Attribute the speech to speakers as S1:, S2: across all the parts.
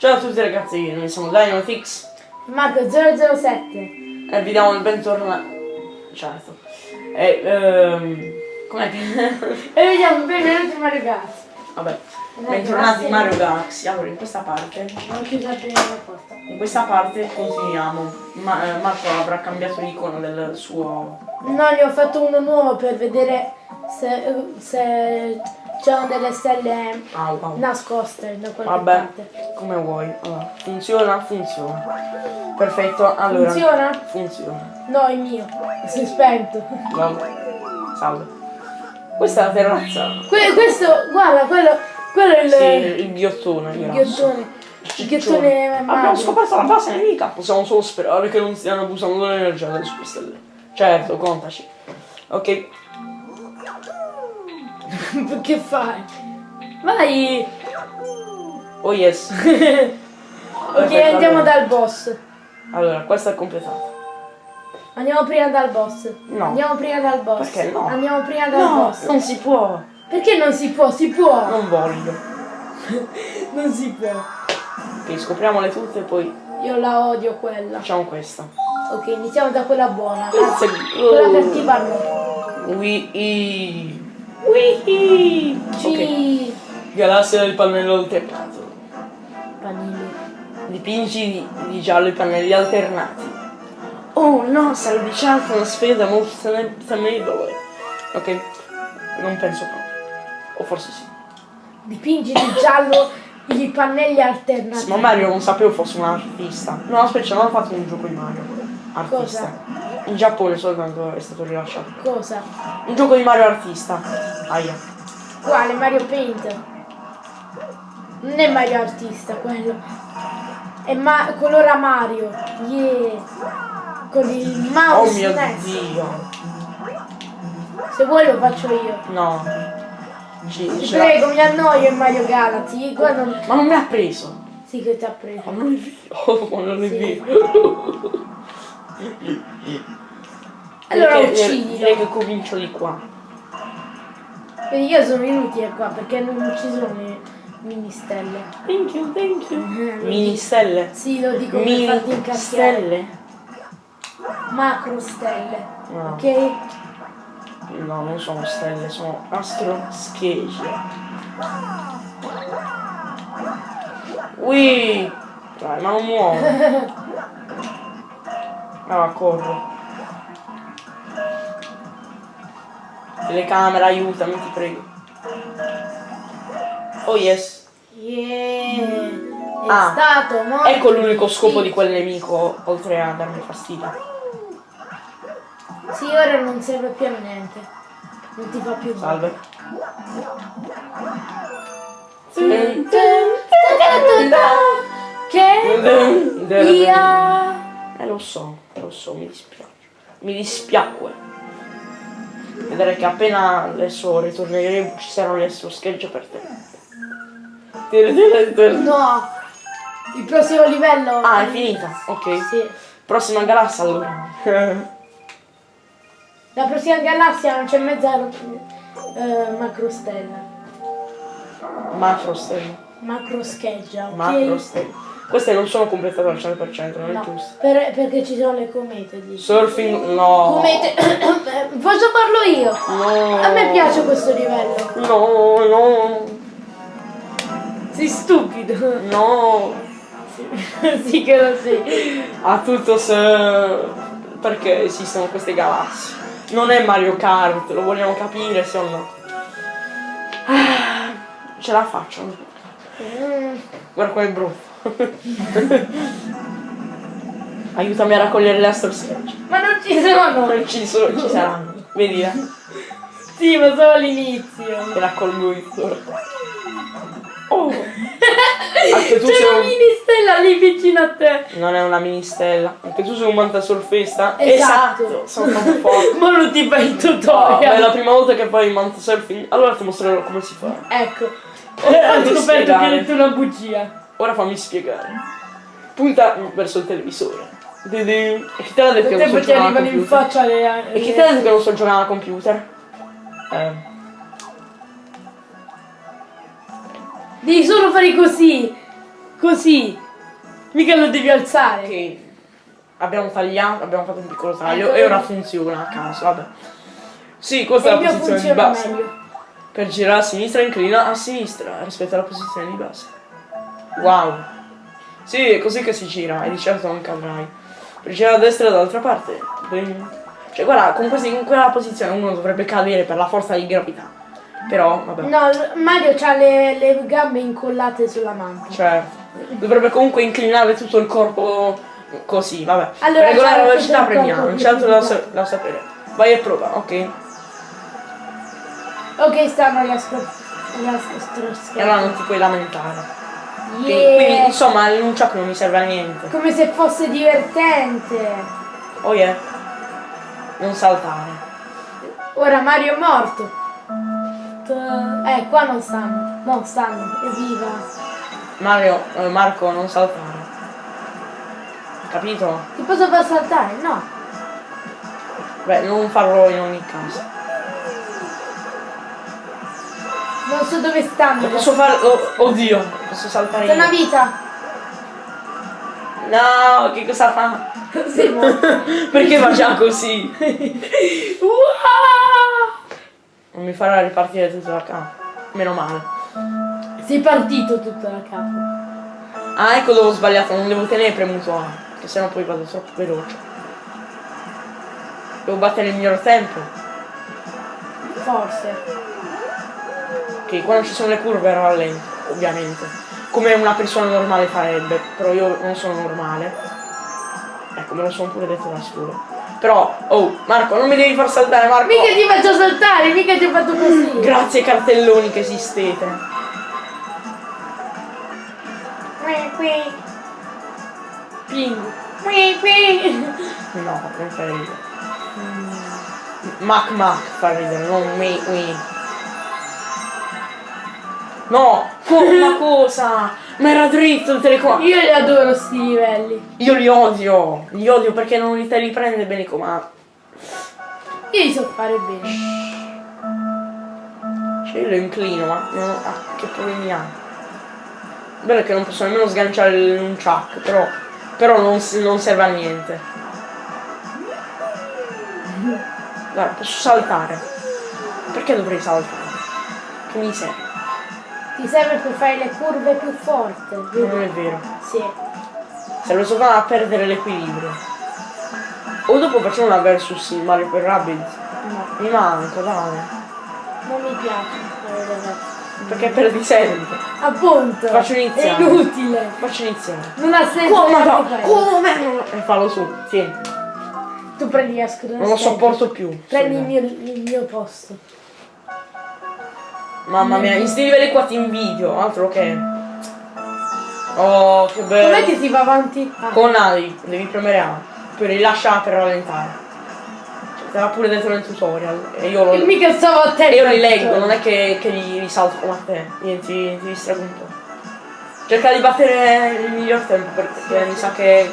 S1: Ciao a tutti ragazzi, noi siamo Dynamix
S2: Marco 007.
S1: e vi diamo il bentornato. Certo. E ehm. Com'è che.
S2: E vediamo benvenuti in Mario Kart.
S1: Vabbè.
S2: Dai,
S1: Bentornati in Mario Galaxy. Allora in questa parte.
S2: Chiuso prima la porta.
S1: In questa parte continuiamo. Ma, eh, Marco avrà cambiato l'icono del suo.
S2: No, ne ho fatto uno nuovo per vedere se, se c'erano delle stelle
S1: Au, au.
S2: nascoste da qualche
S1: Vabbè,
S2: parte.
S1: come vuoi. Allora, funziona, funziona. Perfetto, allora.
S2: Funziona?
S1: Funziona.
S2: No, è mio. Si è spento.
S1: Vabbè. Salve. Questa è la terrazza.
S2: Que- questo, guarda, quello, quello è il,
S1: Sì, il ghiottone.
S2: il ghiottone. Il ghiottone
S1: Abbiamo scoperto la base nemica. Possiamo solo sperare che non stiano abusando dell'energia delle sue stelle. Certo, contaci. Ok.
S2: che fai? Vai!
S1: Oh yes.
S2: Ok,
S1: Perfetto,
S2: andiamo
S1: allora.
S2: dal boss.
S1: Allora, questa è completata.
S2: Andiamo prima dal boss.
S1: No.
S2: Andiamo prima dal boss.
S1: Perché no?
S2: Andiamo prima dal
S1: No,
S2: boss.
S1: non si può.
S2: Perché non si può? Si può!
S1: Non voglio.
S2: Non si può.
S1: Ok, scopriamole tutte e poi
S2: Io la odio quella.
S1: facciamo questa.
S2: Ok, iniziamo da quella buona.
S1: Let's
S2: Quella cattiva no.
S1: Wii. Wii. Ok.
S2: Ci.
S1: Galassia del pannello alternato.
S2: Panini.
S1: Dipingi di, giallo i pannelli alternati. Oh no, sarebbe diciamo una sfida molto temibile. Ok, non penso proprio. O forse sì.
S2: Dipingi di giallo i pannelli alternativi.
S1: Ma Mario non sapevo fosse un artista. No, aspetta, non ho fatto un gioco di Mario. Artista. In Giappone soltanto è stato rilasciato.
S2: Cosa?
S1: Un gioco di Mario artista. Aia.
S2: Quale? Mario Paint? Non è Mario Artista quello. È ma colora Mario. Yeah. Con il
S1: Oh
S2: mouse
S1: mio
S2: SNES.
S1: dio.
S2: Se vuoi lo faccio io.
S1: No. Ci,
S2: Ti prego, mi annoio in Mario Galaxy. Guarda.
S1: Ma non mi ha preso.
S2: Sì che ti ha preso.
S1: Ma non è vero. Ma non è
S2: Sì. Allora uccidilo.
S1: Direi che comincio di qua.
S2: Vedi, io sono inutile qua perché non ci sono le mini stelle.
S1: Thank you, thank you.
S2: Eh,
S1: Mini stelle.
S2: Sì, lo dico per
S1: Mini
S2: farti incazziare.
S1: stelle.
S2: Macro stelle.
S1: No.
S2: Ok?
S1: No, non sono stelle, sono astro schegge. Ui! Dai, ma non muovo. Ah, corro. Telecamera, aiutami, ti prego. Oh yes.
S2: Yeah. È
S1: Ah,
S2: stato molto
S1: Ecco l'unico scopo di quel nemico, oltre a darmi fastidio.
S2: Sì, ora non serve più a niente. Non ti fa più.
S1: Salve.
S2: Che via.
S1: Eh lo so, lo so, mi dispiace. Mi dispiacque. Vedere che appena adesso ritorneremo ci saranno le sue schegge per te.
S2: No. Il prossimo livello.
S1: Ah, è finita, ok.
S2: Sì.
S1: Prossima galassia allora.
S2: La prossima galassia non c'è mezza eh, macrostella.
S1: Macro stelle.
S2: Macro scheggia, ok?
S1: Macro stelle. Queste non sono completate al 100%, non è
S2: No,
S1: giusto.
S2: per- perché ci sono le comete. Dici.
S1: Surfing, no.
S2: Comete. Posso farlo io?
S1: No.
S2: A me piace questo livello.
S1: No, no,
S2: Sei stupido.
S1: no.
S2: sì che lo sei.
S1: Ha tutto se... Perché esistono queste galassie. Non è Mario Kart, lo vogliamo capire se o no. Ah, Ce la faccio.
S2: Mm,
S1: Guarda qua è brutto. Aiutami a raccogliere le astro sketch.
S2: Ma non ci sono.
S1: Non ci sono, ci saranno. Vedi, eh?
S2: Sì, ma solo all'inizio.
S1: Te raccolgo io. Oh! Anche tu
S2: C'è
S1: sei
S2: una
S1: un...
S2: mini stella lì vicino a te.
S1: Non è una mini stella. Anche tu sei un mantasurfista?
S2: Esatto.
S1: Sono troppo forte.
S2: Ma non ti fai il
S1: Oh, ma è
S2: tutorial.
S1: la prima volta che fai mantasurfing? Allora ti mostrerò come si fa.
S2: Ecco. Eh, Ho scoperto che hai detto una bugia.
S1: Ora fammi spiegare. Punta verso il televisore. E chi te l'ha detto che non so giocare
S2: arrivano in
S1: computer?
S2: faccia le.
S1: E chi te l'ha detto che non so giocare al computer? Eh.
S2: Devi solo fare così. Così. Mica lo devi alzare.
S1: Ok. Abbiamo tagliato, abbiamo fatto un piccolo taglio
S2: Ecco,
S1: e ora funziona a caso, vabbè. Sì, questa è la posizione di base.
S2: meglio.
S1: Per girare a sinistra inclina a sinistra rispetto alla posizione di base. Wow. Sì, è così che si gira e di certo non cadrai. Per girare a destra dall'altra parte. Cioè guarda, con questi- in quella posizione uno dovrebbe cadere per la forza di gravità. Però, vabbè.
S2: No, Mario ha le, le gambe incollate sulla manta.
S1: Cioè, dovrebbe comunque inclinare tutto il corpo così, vabbè.
S2: Allora,
S1: regolare la velocità premiamo, non c'è altro da, sa- da sapere. Vai e prova, ok?
S2: Ok, stanno gli
S1: E allora non ti puoi lamentare.
S2: Yeah.
S1: Quindi insomma il nunchuck non mi serve a niente.
S2: Come se fosse divertente.
S1: Oh yeah. Non saltare.
S2: Ora Mario è morto. Eh, qua non stanno. Non stanno. Evviva.
S1: Mario, eh, Marco, non saltare. Capito?
S2: Ti posso far saltare? No.
S1: Beh, non farlo in ogni caso.
S2: Non so dove stanno.
S1: Lo posso fare. oh, oddio, posso saltare
S2: C'è una vita.
S1: No, che cosa fa?
S2: Morto.
S1: Perché faccia così? Non mi farà ripartire tutto da capo. Meno male.
S2: Sei partito tutto da capo.
S1: Ah, ecco dove ho sbagliato, non devo tenere premuto A, che sennò poi vado troppo veloce. Devo battere il miglior tempo.
S2: Forse.
S1: Ok, quando ci sono le curve rallento, ovviamente. Come una persona normale farebbe, però io non sono normale. Ecco, me lo sono pure detto da solo. Però, oh, Marco, non mi devi far saltare, Marco!
S2: Mica ti faccio saltare, mica ti ho fatto così.
S1: Grazie cartelloni che esistete.
S2: Qui, qui. Ping. Qui, qui.
S1: No, non fa ridere. Mac Mac fa ridere, non me me. No, co- una cosa! Ma era dritto il telecomando.
S2: Io li adoro sti livelli.
S1: Io li odio, li odio perché non li te li prende bene i comandi.
S2: Io li so fare bene.
S1: Cioè io lo inclino, ma non ah, che problemi ha? Bello che non posso nemmeno sganciare il nunchuck, però, però non, non serve a niente. Guarda, posso saltare. Perché dovrei saltare? Che mi serve?
S2: Ti serve per fare le curve più forti.
S1: Non è vero.
S2: Sì.
S1: Serve soltanto a perdere l'equilibrio. O dopo facciamo una versus Mario per Rabbids.
S2: No,
S1: Mi manca, dai.
S2: non mi piace.
S1: Perché perdi sempre.
S2: Appunto.
S1: Faccio iniziare.
S2: È inutile.
S1: Faccio iniziare.
S2: Non ha senso.
S1: Come? no, come? E fallo su, tieni.
S2: Tu prendi la scusa.
S1: Non lo sopporto più.
S2: Prendi il mio, il mio posto.
S1: Mamma mia, in sti livelli qua ti invidio, altro che. Oh, che bello.
S2: Com'è che si va avanti? Ah,
S1: Con A devi, premere A. Poi rilascia per rallentare. Cioè, te l'ha pure detto nel tutorial. E io lo.
S2: e mica stavo a te.
S1: E io li leggo, non è che, che li risalto come a te. Niente, ti, ti distrago un po'. Cerca di battere il miglior tempo perché mi sa che.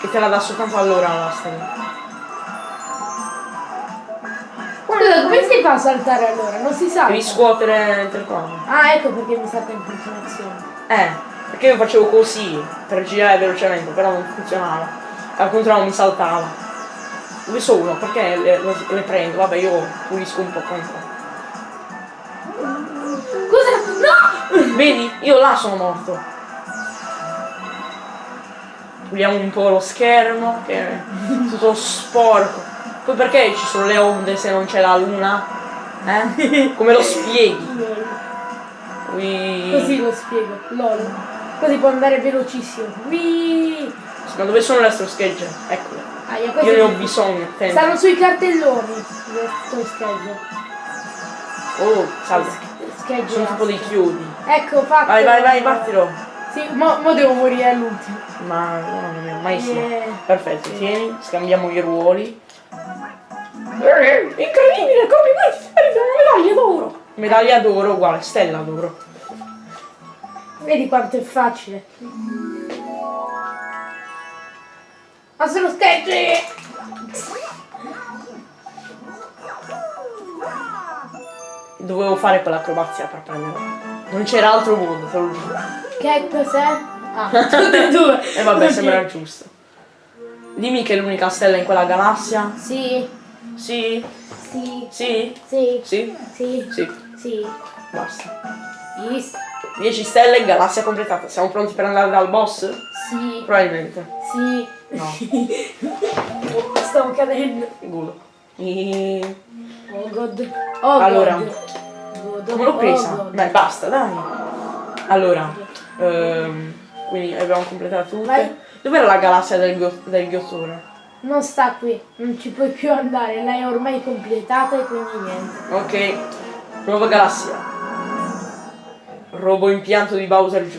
S1: che te la dà soltanto allora la storia.
S2: Si fa a saltare allora? Non si salta.
S1: Devi scuotere il telecomando.
S2: Ah, ecco perché mi salta in continuazione.
S1: Eh, perché io facevo così per girare velocemente, però non funzionava. Al contrario mi saltava. Dove sono? Perché le, le- prendo? Vabbè, io pulisco un po' po'.
S2: Cosa? No!
S1: Vedi? Io là sono morto. Puliamo un po' lo schermo, che è tutto sporco. Poi perché ci sono le onde se non c'è la luna? Eh? Come lo spieghi? Ui.
S2: Così lo spiego. LOL. Così può andare velocissimo. Wii.
S1: Ma dove sono le astro schegge? Eccole.
S2: Ah, io
S1: ne ho bisogno, attento.
S2: Stanno sui cartelloni. Le schegge.
S1: Oh, salve.
S2: Schegge.
S1: Sono tipo dei chiodi.
S2: Ecco, fatto.
S1: Vai, vai, vai, battilo.
S2: Sì, mo, mo devo morire all'ultimo.
S1: Ma no, non è mai sì.
S2: Yeah.
S1: Perfetto, tieni, scambiamo i ruoli. Incredibile! Arriva una medaglia d'oro! Medaglia d'oro uguale, stella d'oro.
S2: Vedi quanto è facile. Ma sono schegge!
S1: Dovevo fare quell'acrobazia per prenderla. Non c'era altro modo, te lo giuro.
S2: Che cos'è? Ah, tutte e due.
S1: E vabbè,
S2: Ok.
S1: sembra giusto. Dimmi che è l'unica stella in quella galassia.
S2: Sì,
S1: Sì?
S2: sì,
S1: Sì?
S2: sì,
S1: Sì?
S2: sì,
S1: Sì.
S2: sì.
S1: Basta.
S2: Yes.
S1: 10 stelle, galassia completata. Siamo pronti per andare dal boss?
S2: Sì,
S1: Probabilmente.
S2: sì.
S1: No.
S2: Stavo cadendo.
S1: Gulo. E...
S2: Oh god. Oh
S1: Allora.
S2: god.
S1: Come l'ho
S2: Oh
S1: presa?
S2: god.
S1: Beh, basta, dai. Allora. ehm, quindi abbiamo completato tutte. Dov'era la galassia del, del ghiottone?
S2: Non sta qui, non ci puoi più andare, l'hai ormai completata e quindi niente.
S1: Ok. Nuova galassia. Robo impianto di Bowser giù.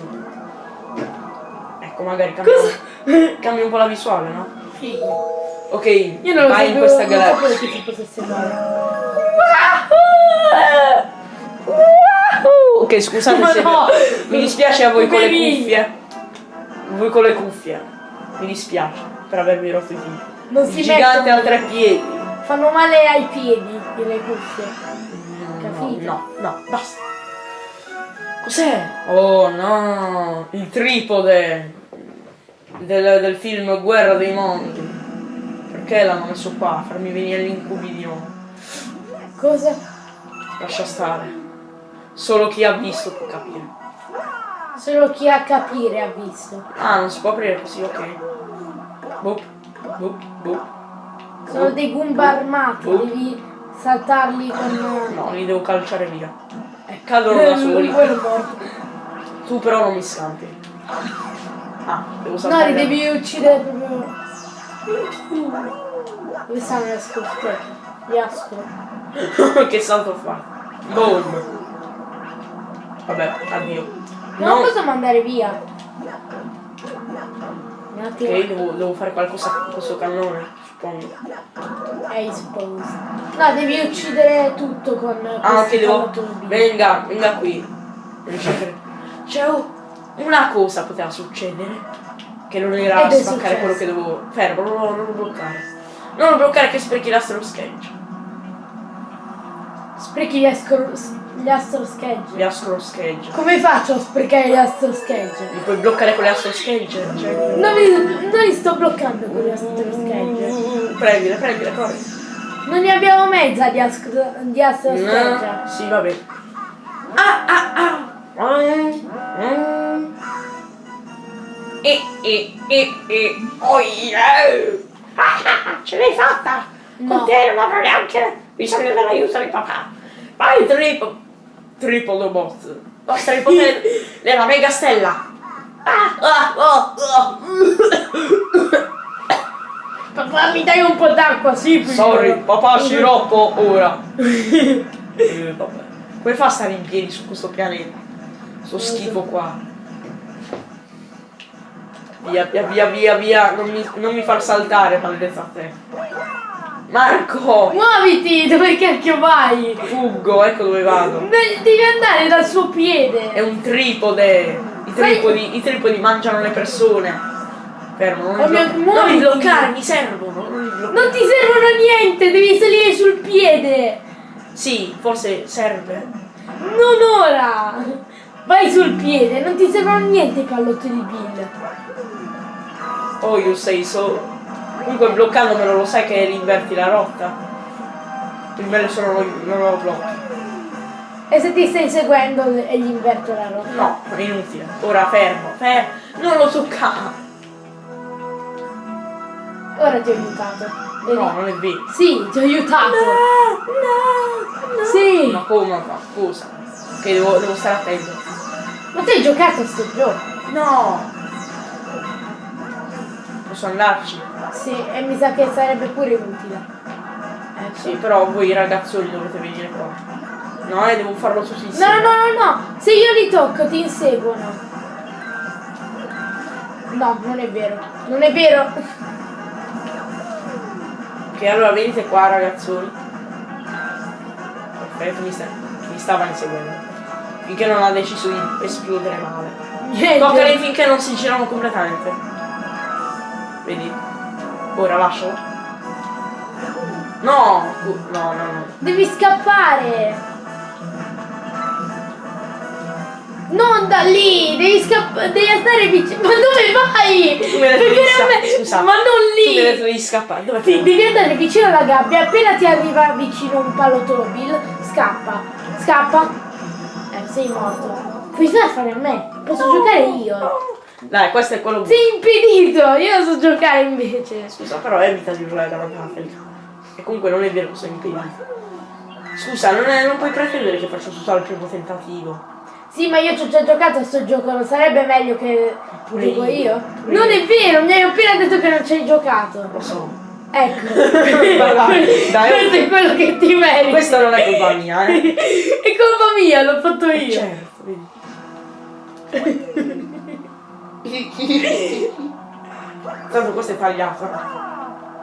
S1: Ecco, magari cambia, cambia un po' la visuale, no?
S2: Figo.
S1: Ok,
S2: Io non lo
S1: vai in questa
S2: non
S1: galassia.
S2: sapevo che potesse fare.
S1: Ok, scusate
S2: Ma
S1: se
S2: no!
S1: mi dispiace a voi con le cuffie. Voi con le cuffie. Mi dispiace per avervi rotto i piedi.
S2: Non si
S1: gigante ha tre piedi.
S2: Fanno male ai piedi le cuffie.
S1: No,
S2: Capito?
S1: no, no, basta. Cos'è? Oh no, il tripode del, del film Guerra dei Mondi. Perché l'hanno messo qua? A farmi venire gli incubi di nuovo.
S2: Cosa?
S1: Lascia stare. Solo chi ha visto può capire.
S2: Solo chi ha capire ha visto.
S1: Ah, non si può aprire così, ok. Boop, boop, boop.
S2: Sono dei Goomba armati,
S1: Oh.
S2: devi saltarli con...
S1: No, li devo calciare via. E cadono da soli. Tu però non mi scampi. Ah, devo
S2: No,
S1: saltare.
S2: li devi uccidere proprio... Dove stanno le scorte? Gli ascolo.
S1: che salto fa? Boom. Vabbè, addio.
S2: Non
S1: No,
S2: posso mandare via. Un attimo.
S1: ok, devo, devo fare qualcosa con questo cannone, suppongo.
S2: I suppose. No, devi uccidere tutto con
S1: Ah, ok, devo. Venga, venga qui. C'è un- una cosa poteva succedere. Che non era spaccare quello che dovevo. Fermo, non, lo- non lo bloccare. Non lo bloccare che sprechi l'astro sketch.
S2: Sprechi gli astro, gli astro schegge.
S1: Gli astro sketch.
S2: Come faccio a sprecare gli astro schegge?
S1: Li puoi bloccare con le astro sketch? Cioè,
S2: Non li, non li sto bloccando con gli astro schegge.
S1: prendile, prendile, corri.
S2: Non ne abbiamo mezza di, astro, di astro schegge.
S1: No, sì, va bene. Ah, ah, ah. Mm, mm. E, e, e, e. Oh, yeah. Ah, ah, ce l'hai fatta!
S2: No.
S1: Con te non avrò neanche bisogno dell'aiuto di papà. Vai, tripo. Triplo boss. Vostra il potere della mega stella. Ah, ah, oh, oh.
S2: Papà, mi dai un po' d'acqua, sì.
S1: Sorry, papà scirocco ora. Eh, vabbè. Come fa a stare in piedi su questo pianeta? Sto schifo qua. Via, via, via, via, via. Non mi, non mi far saltare, maledetta a te. Marco!
S2: Muoviti, dove cacchio vai?
S1: Fuggo, ecco dove vado.
S2: Beh, Devi andare dal suo
S1: È
S2: piede.
S1: un tripode. I tripodi, i tripodi mangiano le persone. Fermo, non,
S2: mio-
S1: blo- non
S2: muoviti.
S1: mi bloccare, mi servono. Non bloccare.
S2: Non ti servono a niente, devi salire sul piede.
S1: Sì, forse serve.
S2: Non ora. Vai sul piede, non ti servono a niente i pallotti di Bill.
S1: Oh, you say so. Comunque bloccandomelo lo sai che inverti la rotta. Il bello solo non, non lo blocchi.
S2: E se ti stai seguendo e gli inverto la rotta?
S1: No, è inutile. Ora fermo, fermo. Non lo toccare.
S2: Ora ti ho aiutato. Vedi?
S1: No, non è vero.
S2: Sì, ti ho aiutato.
S1: no,
S2: Sì.
S1: Ma come fa? Scusa. Ok, devo, devo stare attento.
S2: Ma tu hai giocato a sto gioco?
S1: No! Posso andarci?
S2: Sì, e mi sa che sarebbe pure utile. Ecco.
S1: Sì, però voi ragazzoni dovete venire qua. No, eh, devo farlo tutti
S2: No,
S1: insieme.
S2: no, no, no, se io li tocco ti inseguono. No, non è vero. Non è vero.
S1: Ok, allora venite qua ragazzoni. Perfetto, mi, sta, mi stava inseguendo. Finché non ha deciso di esplodere male. Toccali finché non si girano completamente. Vedi? Ora lascialo. No! cu- No, no, no.
S2: Devi scappare. Non da lì, devi scappare, devi stare vicino. Ma dove vai?
S1: Tu sca-
S2: me-
S1: scusa,
S2: Ma non
S1: Tu
S2: lì.
S1: detto di scappare. Dove
S2: Sì, devi andare vicino alla gabbia, appena ti arriva vicino un pallottolo Bill, scappa. Scappa. Eh, sei morto. Puoi solo fare a me. Posso giocare io.
S1: Dai, questo è quello
S2: Sei impedito, io so giocare invece.
S1: Scusa, però evita di urlare davanti alla telecamera. E comunque non è vero che sono impedito. Scusa, non, è- non puoi pretendere che faccia tutto al primo tentativo.
S2: Sì, ma io ci ho già giocato a sto gioco, non sarebbe meglio che
S1: Pure
S2: dico
S1: io,
S2: io? Non
S1: io.
S2: è vero, mi hai appena detto che non ci hai giocato.
S1: Lo so.
S2: Ecco.
S1: Vai, dai.
S2: Questo è quello che ti meriti.
S1: Questa non è colpa mia, eh.
S2: È colpa mia, l'ho fatto io.
S1: Certo, vedi. Tanto questo è tagliato.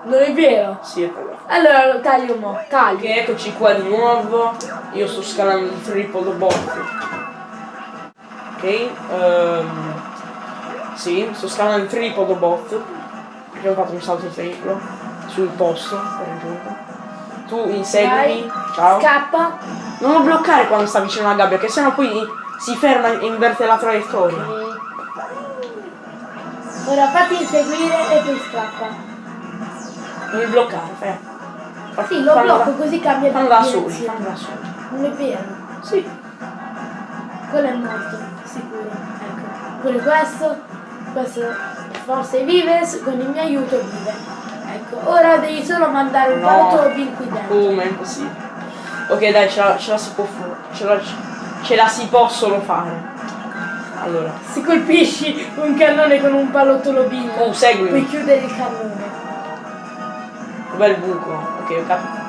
S2: Non è vero.
S1: Sì, è tagliato.
S2: Allora lo taglio mo, taglio.
S1: Ok, eccoci qua di nuovo. Io sto scalando il triple bot. Ok, ehm, sì, sto scalando il triple bot. Perché ho fatto un salto triplo sul posto per raggiungerlo. Tu inseguimi. Ciao.
S2: Scappa.
S1: Non lo bloccare quando sta vicino alla gabbia, che sennò poi si ferma e inverte la traiettoria.
S2: Ok. Ora fatti inseguire e poi scappa.
S1: Mi bloccare, fai. Fa-
S2: Sì, lo blocco
S1: da-
S2: così cambia
S1: Fallo da soli,
S2: direzione.
S1: fallo da soli.
S2: Non è vero.
S1: Sì.
S2: Quello è morto, sicuro. Ecco. Pure questo. Questo forse vive, con il mio aiuto vive. Ecco, ora devi solo mandare un
S1: No.
S2: palotto bin qui dentro.
S1: Come impossibile. Ok dai, ce la, ce la si può fare. Ce la, ce la si può solo fare. Allora.
S2: Se colpisci un cannone con un pallottolo bin,
S1: Tu seguimi.
S2: puoi chiudere il cannone.
S1: Dov'è il buco? Ok, ho capito.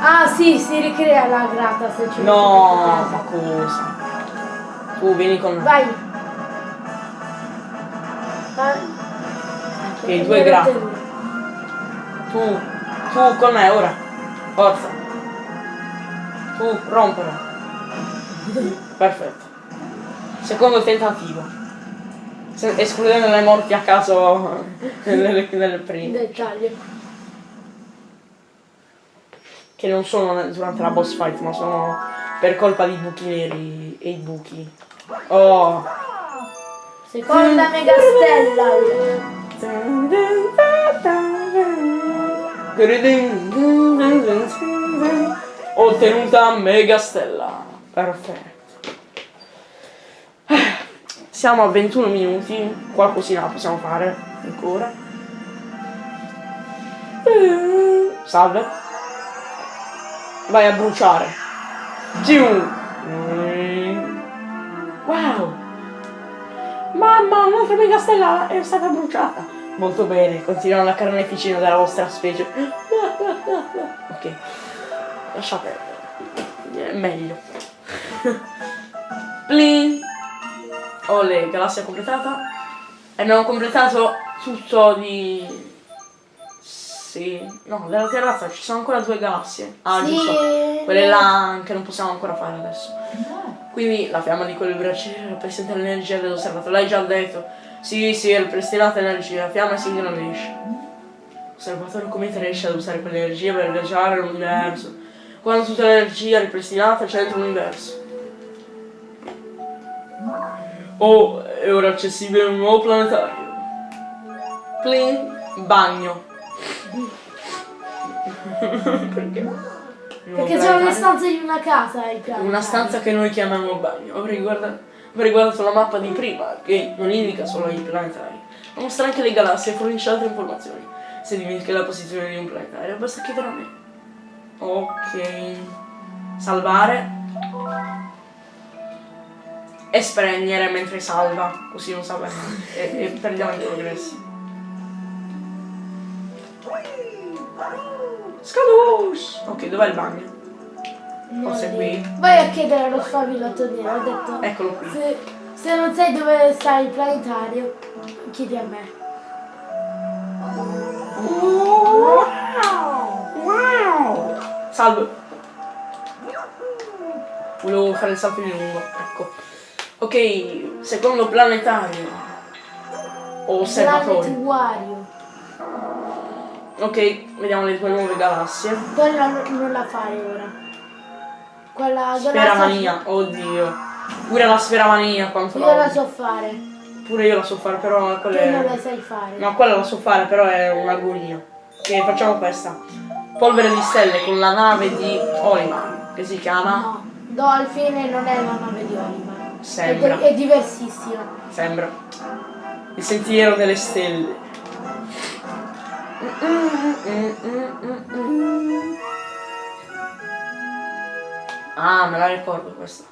S2: Ah sì, si ricrea la grata se ci
S1: No, ma cosa? Tu vieni con.
S2: Vai. Vai. Ecco,
S1: Ok, due grate. Tu, tu con me ora. Forza. Tu, rompere. Perfetto. Secondo tentativo. Se- escludendo le morti a caso nelle, nelle prime.
S2: Dettaglio.
S1: Che non sono durante la boss fight, ma sono per colpa di buchi neri e i buchi. Oh.
S2: Seconda megastella.
S1: Ho ottenuta mega stella. Perfetto. Siamo a 21 minuti. Qualcosina possiamo fare ancora. Salve. Vai a bruciare. Giù. Wow. Mamma, un'altra mega stella è stata bruciata. Molto bene, continuano la carneficina della vostra specie. Ok, lascia perdere. È meglio. Plin. Ole, galassia completata. E abbiamo completato tutto di... Sì. No, della terrazza ci sono ancora due galassie. Ah,
S2: Sì.
S1: giusto. Quelle là che non possiamo ancora fare adesso. Quindi la fiamma di quel braciere rappresenta l'energia dell'osservatore. L'hai già detto. Sì, sì, è ripristinata energia. La fiamma si ingrandisce. L'osservatore come riesce ad usare quell'energia per viaggiare nell'universo. Quando tutta l'energia è ripristinata c'entra l'universo. Oh, è ora accessibile un nuovo planetario. Plin, bagno. Perché?
S2: Perché sono le stanze di una casa ai piani.
S1: Una stanza che noi chiamiamo bagno. Avrei guardato, avrei guardato la mappa di prima, che non indica solo i planetari, ma mostra anche le galassie e fornisce altre informazioni. Se dimentichi la posizione di un planetario, basta chiedere a me. Ok. Salvare. E spegnere mentre salva, così non sa bene. E, e perdiamo i progressi. Scadush! Ok, dov'è il bagno? Forse qui.
S2: Vai a chiedere allo sfavilotto nero, ho detto.
S1: Eccolo qui.
S2: Se, se non sai dove sta il planetario, chiedi a me.
S1: Wow! Wow! Salve. Volevo fare il salto di lungo, ecco. Ok, secondo planetario. O osservatori.
S2: Planet Wario.
S1: Ok, vediamo le due nuove galassie.
S2: Quella non, la fare ora. Quella galassia.
S1: mania, oddio. Pure la sfera mania quanto
S2: Io la so fare.
S1: Pure io la so fare, però quella
S2: Tu non la
S1: è...
S2: sai fare.
S1: No, quella la so fare, però è un'agonia. Che facciamo questa. Polvere di stelle con la nave di Oliman, che si chiama...
S2: No, Dolphin non è la nave di Oliver.
S1: Sembra.
S2: È, è diversissima.
S1: Sembra. Il sentiero delle stelle. Ah, me la ricordo questa.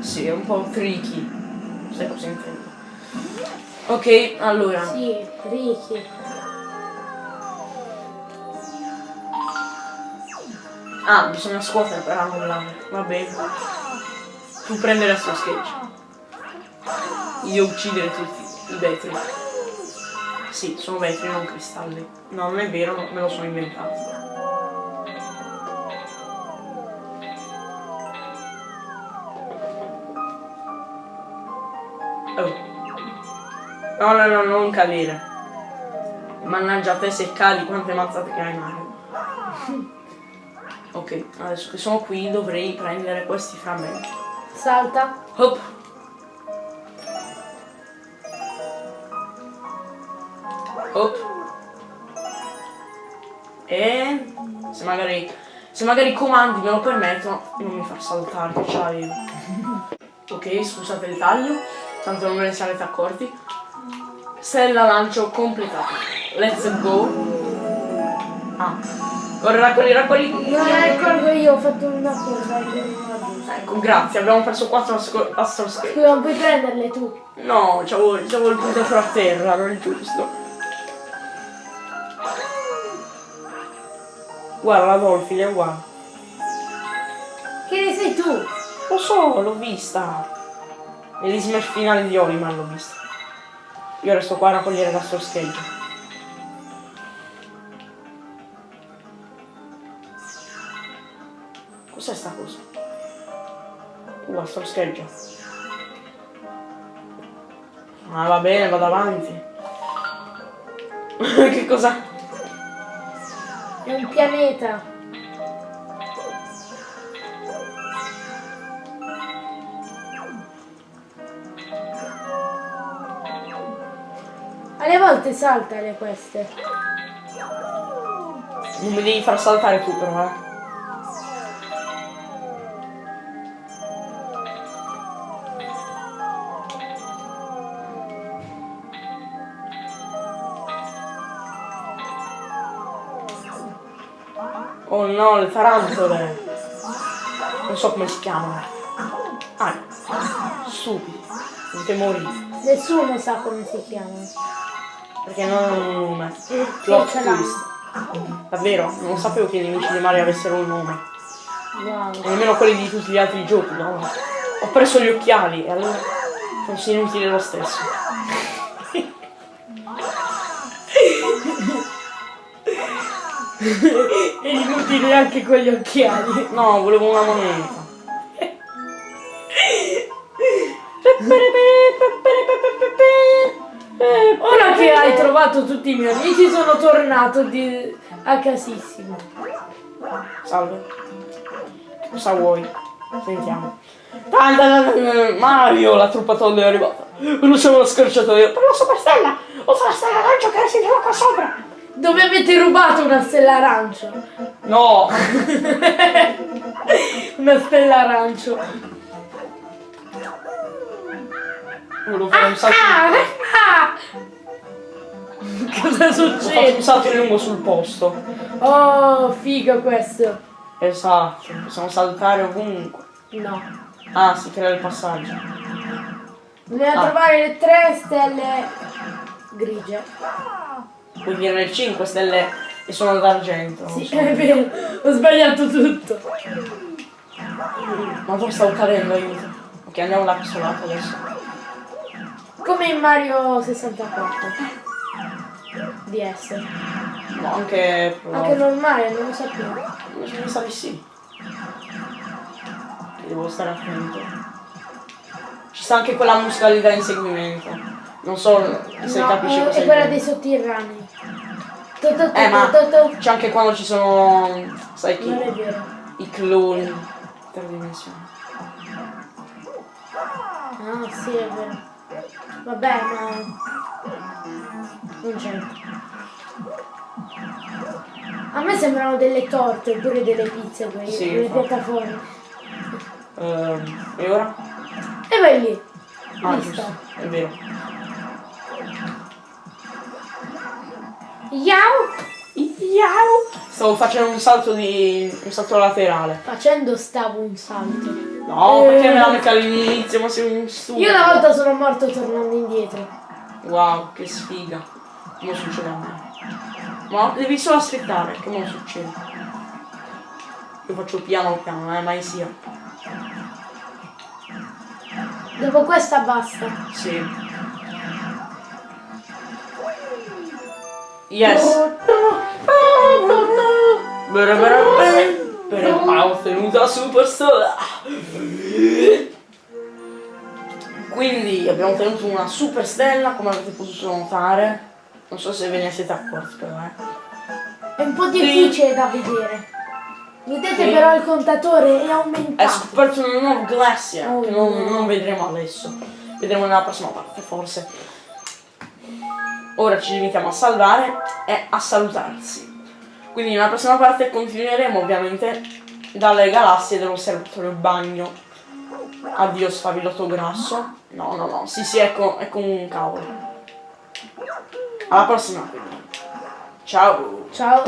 S1: Sì, è un po' tricky. Sai cosa intendo? Ok, allora.
S2: Sì, Ricky.
S1: Ah, bisogna scuotere per annullare. Va bene. Tu prendere il suo sketch. Io uccidere tutti i vetri. Sì, sono vetri, non cristalli. No, non è vero, me lo sono inventato. Oh. No, no, no, non cadere. Mannaggia a te se cadi quante mazzate che hai Mario. Ok, adesso che sono qui dovrei prendere questi frammenti.
S2: Salta.
S1: Hop. Hop. E se magari se magari i comandi me lo permettono, non mi far saltare che ok, scusate il taglio, tanto non ve ne sarete accorti. Stella lancio completato. Let's go. Ah. Ora raccogli, raccogli.
S2: Non la ricordo io, ho fatto una cosa.
S1: Ecco, grazie, abbiamo perso 4 astro.
S2: Scusa, non puoi prenderle tu.
S1: No, c'avevo il punto a terra, non è giusto. Guarda la Dolphin è uguale.
S2: Che ne sei tu?
S1: Lo so, l'ho vista. Negli smash finali di Oliman l'ho vista. Io resto qua a raccogliere l'astro scheggia. Cos'è sta cosa? Uh, astro scheggia. Ah, va bene, vado avanti. che cosa?
S2: È un pianeta. Alle volte saltale queste.
S1: Non mi devi far saltare tu però, eh. No, le tarantole. Non so come si chiamano. Ah, stupidi. Non te.
S2: Nessuno sa come si chiamano.
S1: Perché non hanno un nome. Plot twist. Davvero? Non sapevo che i nemici di Mario avessero un nome.
S2: Wow.
S1: E nemmeno quelli di tutti gli altri giochi, no? Ho preso gli occhiali e allora sono inutili lo stesso.
S2: È inutile anche con gli occhiali.
S1: No, volevo una moneta.
S2: Ora che hai trovato tutti i miei amici sono tornato di... a casissimo.
S1: Salve. Cosa vuoi? Sentiamo. Mario, la truppa tolle è arrivata. Non siamo la scorciatoia. Per la superstella! Usa la stella arancia che si trova qua sopra!
S2: Dove avete rubato una stella arancio?
S1: No!
S2: Una stella arancio.
S1: Volevo fare un salto.
S2: Ah, ah. Cosa
S1: Ho fatto un
S2: succede?
S1: salto lungo sul posto.
S2: Oh, figo questo.
S1: Esatto, possiamo saltare ovunque.
S2: No.
S1: Ah, si crea il passaggio.
S2: Dobbiamo
S1: Ah.
S2: trovare le tre stelle grigie.
S1: Vuol dire le 5 stelle e sono d'argento. non
S2: Sì,
S1: so.
S2: è vero. Ho sbagliato tutto.
S1: Ma dove stavo cadendo, aiuto. Ok, andiamo da questo lato adesso.
S2: Come in Mario 64. DS.
S1: No, anche...
S2: Anche normale, non lo sapevo.
S1: Sa di sì. Devo stare attento. Ci sta anche quella musicalità in seguimento. Non so se
S2: No,
S1: capisci
S2: è,
S1: cosa
S2: è quella dei sotterranei.
S1: Eh, ma c'è anche quando ci sono, sai chi? I cloni. Interdimensionali.
S2: Ah, sì, è vero. Vabbè, ma... Non c'entra. A me sembrano delle torte oppure delle pizze, quelle,
S1: Sì,
S2: quelle piattaforme.
S1: Ehm, e ora?
S2: E vai lì.
S1: Ah, è vero.
S2: Yao!
S1: Iau! Stavo facendo un salto di. un salto laterale.
S2: Facendo stavo un salto.
S1: No,
S2: Eh.
S1: perché me la metti all'inizio? Ma sei un stupido.
S2: Io una volta sono morto tornando indietro.
S1: Wow, che sfiga. Non succede a me. Ma devi solo aspettare, che non succede. Io faccio piano piano, eh, mai sia.
S2: Dopo questa basta.
S1: Sì. Yes. Per ha ottenuto la superstar. Quindi abbiamo ottenuto una super stella, come avete potuto notare. Non so se ve ne siete accorti però, eh.
S2: È un po' difficile da vedere. Vedete
S1: Sì.
S2: però il contatore è
S1: È
S2: aumentato.
S1: scoperto un nuovo Glacia,
S2: Oh,
S1: che non,
S2: no.
S1: non vedremo adesso. Vedremo nella prossima parte, forse. Ora ci limitiamo a salvare e a salutarsi. Quindi nella prossima parte continueremo ovviamente dalle galassie dell'osservatorio bagno. Addio sfavilotto grasso. No, no, no. Sì, sì, ecco, ecco un cavolo. Alla prossima. Ciao.
S2: Ciao.